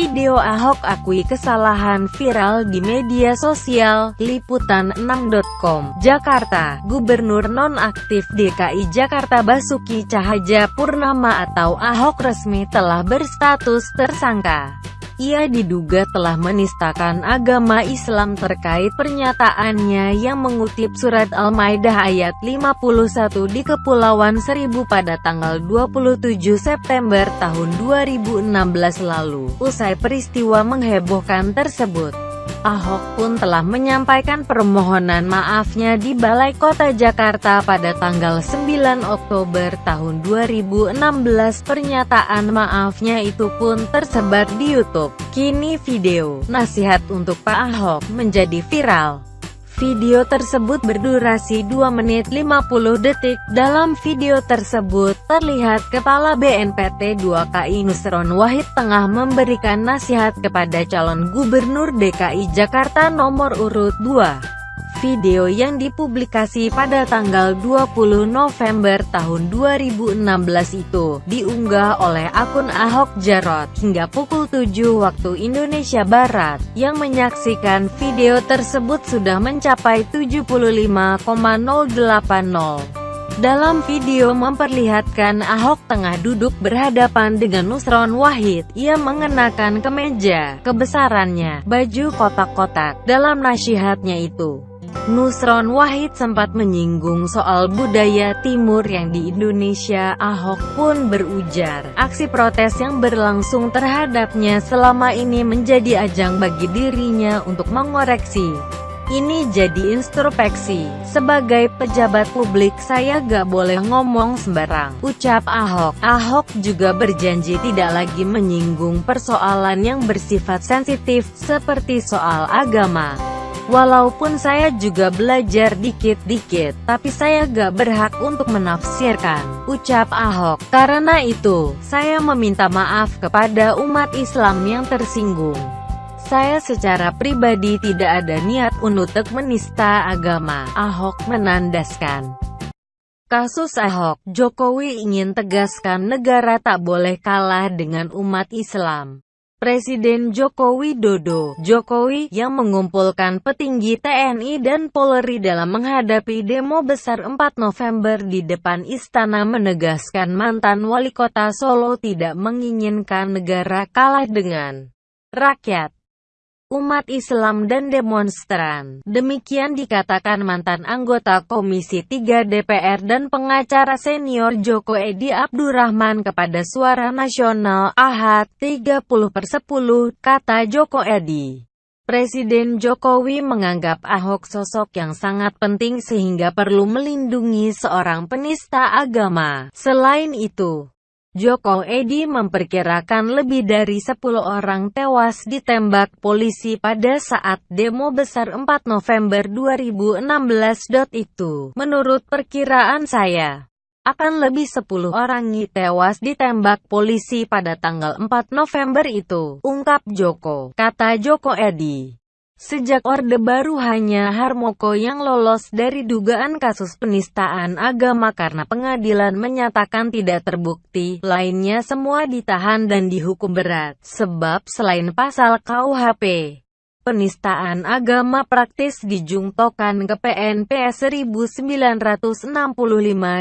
Video Ahok akui kesalahan viral di media sosial, Liputan6.com, Jakarta. Gubernur nonaktif DKI Jakarta Basuki Cahaja Purnama atau Ahok resmi telah berstatus tersangka. Ia diduga telah menistakan agama Islam terkait pernyataannya yang mengutip surat Al-Maidah ayat 51 di Kepulauan Seribu pada tanggal 27 September tahun 2016 lalu. Usai peristiwa menghebohkan tersebut, Ahok pun telah menyampaikan permohonan maafnya di Balai Kota Jakarta pada tanggal 9 Oktober tahun 2016. Pernyataan maafnya itu pun tersebar di YouTube. Kini video nasihat untuk Pak Ahok menjadi viral. Video tersebut berdurasi 2 menit 50 detik. Dalam video tersebut, terlihat Kepala BNPT 2KI Nusron Wahid tengah memberikan nasihat kepada calon Gubernur DKI Jakarta nomor urut 2. Video yang dipublikasi pada tanggal 20 November tahun 2016 itu, diunggah oleh akun Ahok Jarot, hingga pukul 7 waktu Indonesia Barat. Yang menyaksikan video tersebut sudah mencapai 75,080. Dalam video memperlihatkan Ahok tengah duduk berhadapan dengan Nusron Wahid. Ia mengenakan kemeja, kebesarannya, baju kotak-kotak. Dalam nasihatnya itu, Nusron Wahid sempat menyinggung soal budaya timur yang di Indonesia. Ahok pun berujar, aksi protes yang berlangsung terhadapnya selama ini menjadi ajang bagi dirinya untuk mengoreksi. Ini jadi introspeksi. Sebagai pejabat publik saya gak boleh ngomong sembarang. Ucap Ahok. Ahok juga berjanji tidak lagi menyinggung persoalan yang bersifat sensitif, seperti soal agama. Walaupun saya juga belajar dikit-dikit, tapi saya gak berhak untuk menafsirkan, ucap Ahok. Karena itu, saya meminta maaf kepada umat Islam yang tersinggung. Saya secara pribadi tidak ada niat untuk menista agama, Ahok menandaskan. Kasus Ahok, Jokowi ingin tegaskan negara tak boleh kalah dengan umat Islam. Presiden Joko Widodo, Jokowi, yang mengumpulkan petinggi TNI dan Polri dalam menghadapi demo besar 4 November di depan istana menegaskan mantan wali kota Solo tidak menginginkan negara kalah dengan rakyat umat Islam dan demonstran. Demikian dikatakan mantan anggota Komisi 3 DPR dan pengacara senior Joko Edi Abdurrahman kepada Suara Nasional Ahad 30 per 10, kata Joko Edi. Presiden Jokowi menganggap Ahok sosok yang sangat penting sehingga perlu melindungi seorang penista agama. Selain itu, Joko Edi memperkirakan lebih dari 10 orang tewas ditembak polisi pada saat demo besar 4 November 2016. Itu, menurut perkiraan saya, akan lebih 10 orang tewas ditembak polisi pada tanggal 4 November itu, ungkap Joko, kata Joko Edi. Sejak Orde Baru hanya Harmoko yang lolos dari dugaan kasus penistaan agama karena pengadilan menyatakan tidak terbukti, lainnya semua ditahan dan dihukum berat, sebab selain pasal KUHP, penistaan agama praktis dijungtokan ke PNP 1965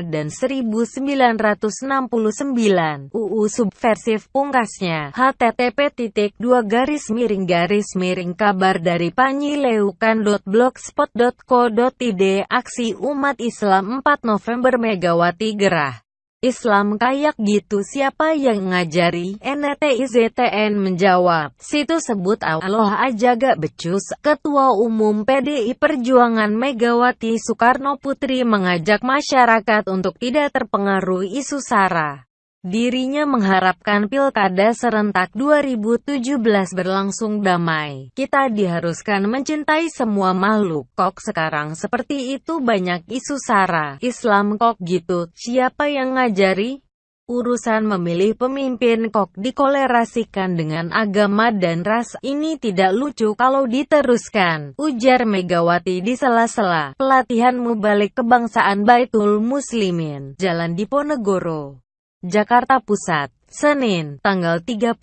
dan 1969 UU subversif pungkasnya. Http titik dua garis miring garis miring kabar dari panyileukan.blogspot.co.id aksi umat Islam 4 November Megawati Gerah Islam kayak gitu siapa yang ngajari? NTIZTN menjawab, situ sebut Allah aja gak becus. Ketua Umum PDI Perjuangan Megawati Soekarno Putri mengajak masyarakat untuk tidak terpengaruh isu SARA. Dirinya mengharapkan pilkada serentak 2017 berlangsung damai. Kita diharuskan mencintai semua makhluk. Kok sekarang seperti itu banyak isu sara. Islam kok gitu. Siapa yang ngajari? Urusan memilih pemimpin kok dikolerasikan dengan agama dan ras. Ini tidak lucu kalau diteruskan. Ujar Megawati di sela-sela. Pelatihan mubalik kebangsaan Baitul Muslimin. Jalan Diponegoro. Jakarta Pusat Senin, tanggal 31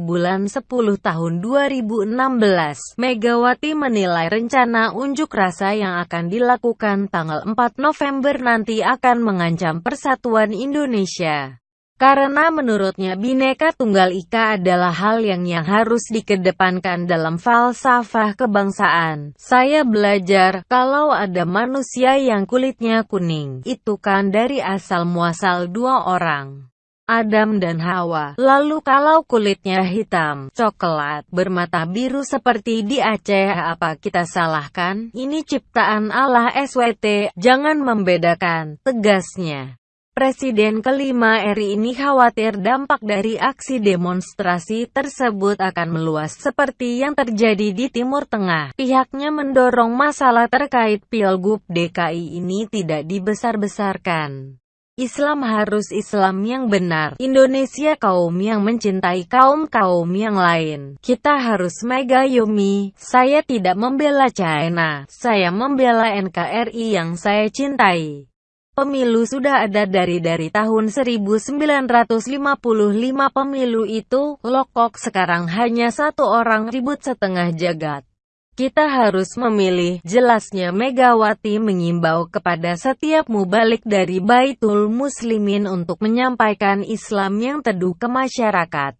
bulan 10 tahun 2016, Megawati menilai rencana unjuk rasa yang akan dilakukan tanggal 4 November nanti akan mengancam persatuan Indonesia. Karena menurutnya Bhinneka Tunggal Ika adalah hal yang yang harus dikedepankan dalam falsafah kebangsaan. Saya belajar, kalau ada manusia yang kulitnya kuning, itu kan dari asal muasal dua orang. Adam dan Hawa. Lalu kalau kulitnya hitam, coklat, bermata biru seperti di Aceh apa kita salahkan? Ini ciptaan Allah SWT, jangan membedakan, tegasnya. Presiden kelima RI ini khawatir dampak dari aksi demonstrasi tersebut akan meluas seperti yang terjadi di Timur Tengah. Pihaknya mendorong masalah terkait Pilgub DKI ini tidak dibesar-besarkan. Islam harus Islam yang benar. Indonesia kaum yang mencintai kaum-kaum yang lain. Kita harus mega yumi. Saya tidak membela China. Saya membela NKRI yang saya cintai. Pemilu sudah ada dari dari tahun 1955 pemilu itu, lokok sekarang hanya satu orang ribut setengah jagat. Kita harus memilih, jelasnya Megawati mengimbau kepada setiap mubalik dari Baitul Muslimin untuk menyampaikan Islam yang teduh ke masyarakat.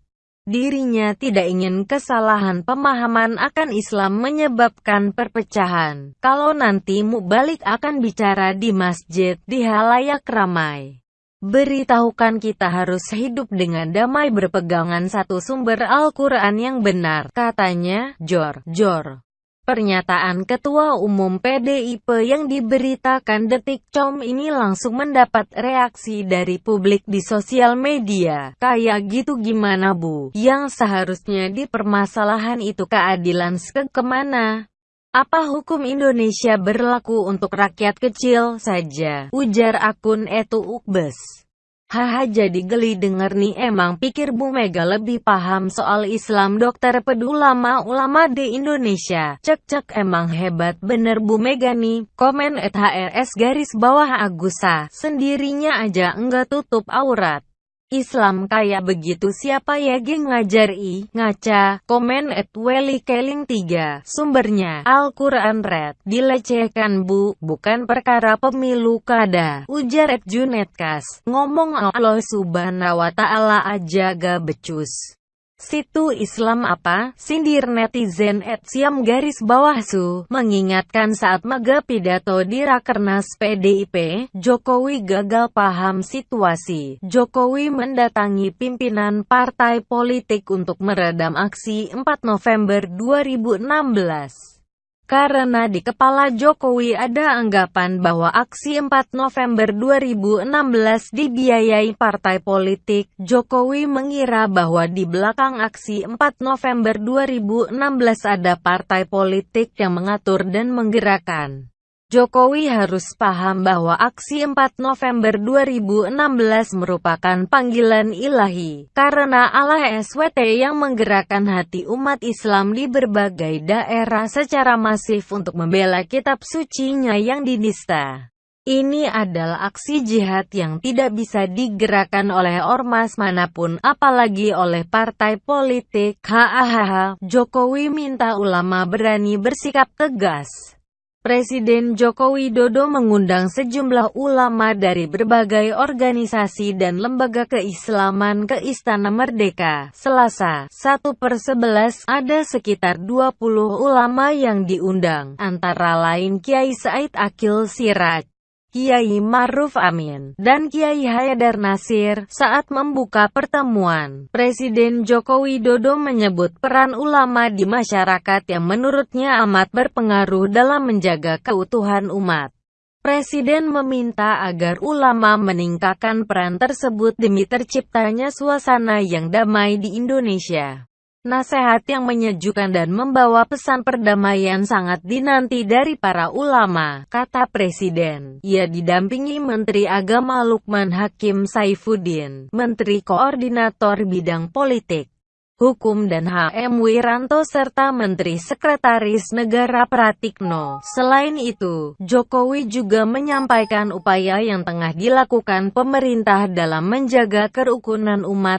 Dirinya tidak ingin kesalahan pemahaman akan Islam menyebabkan perpecahan. Kalau nanti mubalik akan bicara di masjid, di halayak ramai. Beritahukan kita harus hidup dengan damai berpegangan satu sumber Al-Quran yang benar, katanya, Jor, Jor. Pernyataan Ketua Umum PDIP yang diberitakan Detik.com ini langsung mendapat reaksi dari publik di sosial media. Kayak gitu gimana bu? Yang seharusnya di permasalahan itu keadilan ke ke mana? Apa hukum Indonesia berlaku untuk rakyat kecil saja? Ujar akun Etu Ukbes. Haha jadi geli denger nih emang pikir Bu Mega lebih paham soal Islam dokter pedulama-ulama di Indonesia. Cek-cek emang hebat bener Bu Mega nih. Komen at HRS garis bawah Agusa. Sendirinya aja enggak tutup aurat. Islam kayak begitu siapa ya geng ngajar i, ngaca, komen at Welly Keling 3, sumbernya, Al-Quran Red, dilecehkan bu, bukan perkara pemilu kada, ujar at Junetkas, ngomong Allah subhanahu wa ta'ala aja gak becus. Situ Islam apa? Sindir netizen at siam garis bawah su, mengingatkan saat mega pidato di Rakernas PDIP, Jokowi gagal paham situasi. Jokowi mendatangi pimpinan partai politik untuk meredam aksi 4 November 2016. Karena di kepala Jokowi ada anggapan bahwa aksi 4 November 2016 dibiayai partai politik, Jokowi mengira bahwa di belakang aksi 4 November 2016 ada partai politik yang mengatur dan menggerakkan. Jokowi harus paham bahwa aksi 4 November 2016 merupakan panggilan ilahi, karena Allah SWT yang menggerakkan hati umat Islam di berbagai daerah secara masif untuk membela kitab sucinya yang dinista. Ini adalah aksi jihad yang tidak bisa digerakkan oleh ormas mana pun, apalagi oleh partai politik. Hahaha, Jokowi minta ulama berani bersikap tegas. Presiden Joko Widodo mengundang sejumlah ulama dari berbagai organisasi dan lembaga keislaman ke Istana Merdeka. Selasa, 1 per 11, ada sekitar 20 ulama yang diundang, antara lain Kiai Said Akil Siraj. Kiai Maruf Amin, dan Kiai Haidar Nasir, saat membuka pertemuan. Presiden Joko Widodo menyebut peran ulama di masyarakat yang menurutnya amat berpengaruh dalam menjaga keutuhan umat. Presiden meminta agar ulama meningkatkan peran tersebut demi terciptanya suasana yang damai di Indonesia. Nasihat yang menyejukkan dan membawa pesan perdamaian sangat dinanti dari para ulama, kata Presiden. Ia didampingi Menteri Agama Lukman Hakim Saifuddin, Menteri Koordinator Bidang Politik, Hukum dan HM Wiranto serta Menteri Sekretaris Negara Pratikno. Selain itu, Jokowi juga menyampaikan upaya yang tengah dilakukan pemerintah dalam menjaga kerukunan umat